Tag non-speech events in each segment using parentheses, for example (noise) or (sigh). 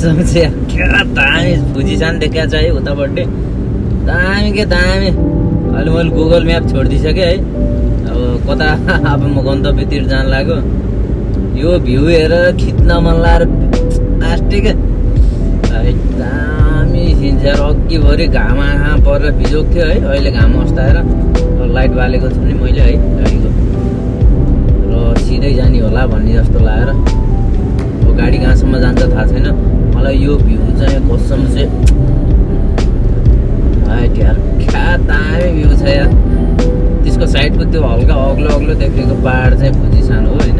यार, क्या दामी फुजिसान देखा छ है उतापट्टि दामी के दामी। अहिले मैले गुगल म्याप छोडिदिइसकेँ है। अब कता (laughs) अब म गन्तव्यतिर जान लाग्यो। यो भ्यू हेरेर खिच्न मन लागेर लास्टिक दामी सिन्छ यार अघिभरि घाम आँखा परेर बिजोक थियो है। अहिले घाम अस्ताएर। लाइट बालेको छु नि मैले है गाडीको र सिधै जाने होला भन्ने जस्तो लागेर। अब गाडी कहाँसम्म जान्छ थाहा छैन। मलाई यो भ्यू चाहिँ कसम चाहिँ यार क्या दामी भ्यू छ यार। त्यसको साइडको त्यो हल्का अग्लो अग्लो देखेको पाहाड चाहिँ फुजिसान हो होइन।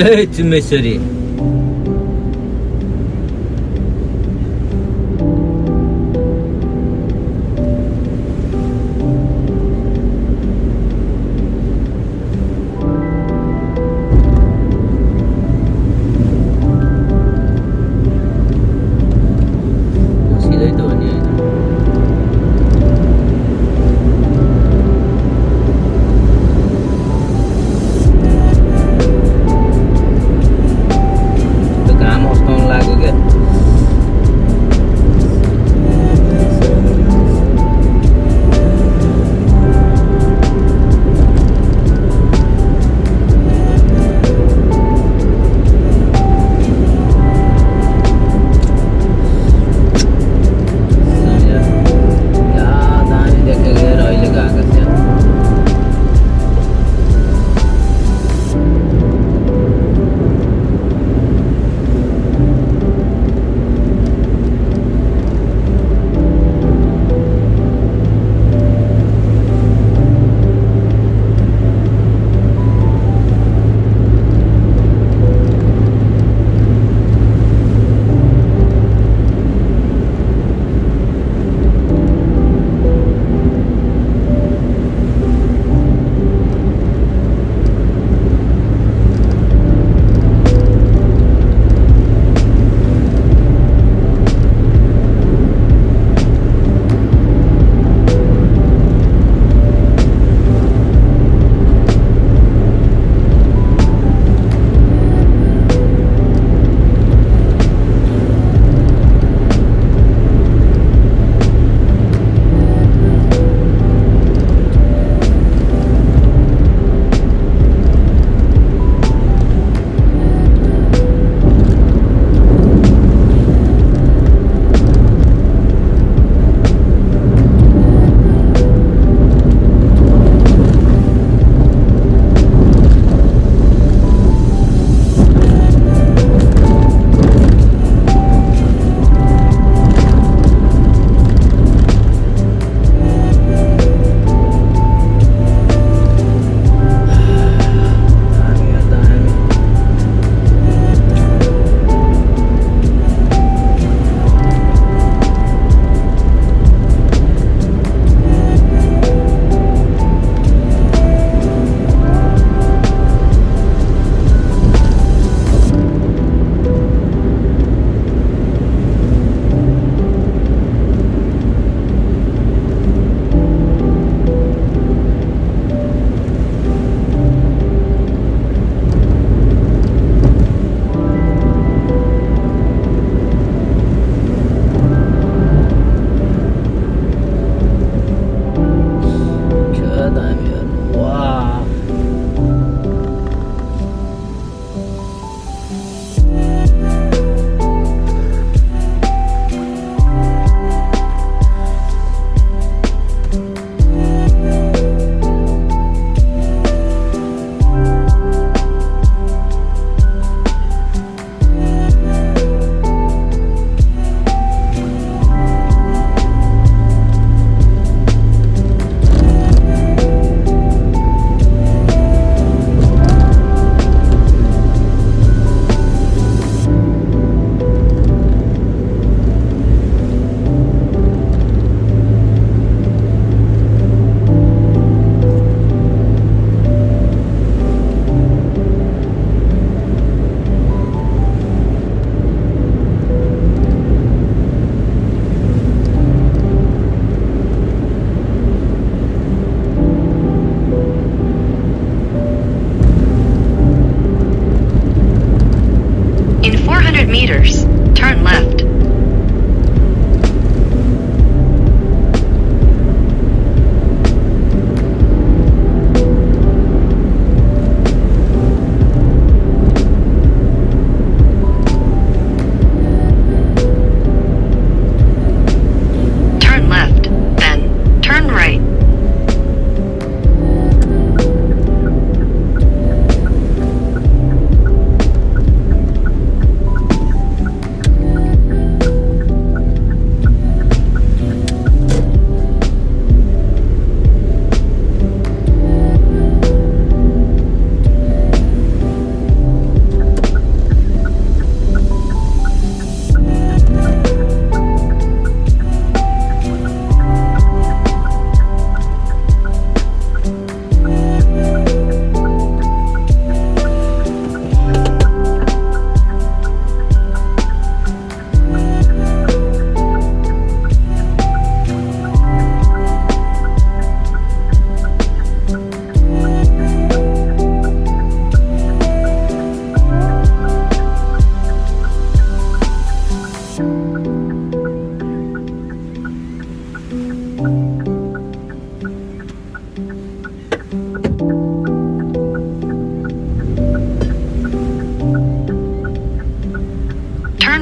لا تمسري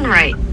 right.